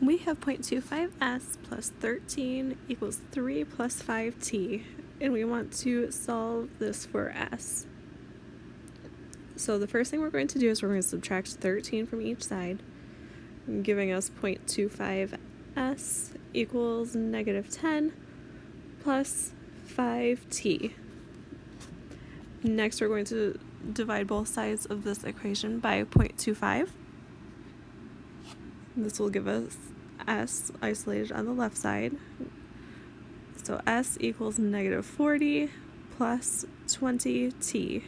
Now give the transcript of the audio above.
We have 0.25s plus 13 equals 3 plus 5t, and we want to solve this for s. So the first thing we're going to do is we're going to subtract 13 from each side, giving us 0.25s equals negative 10 plus 5t. Next we're going to divide both sides of this equation by 0.25. This will give us s isolated on the left side. So s equals negative 40 plus 20t.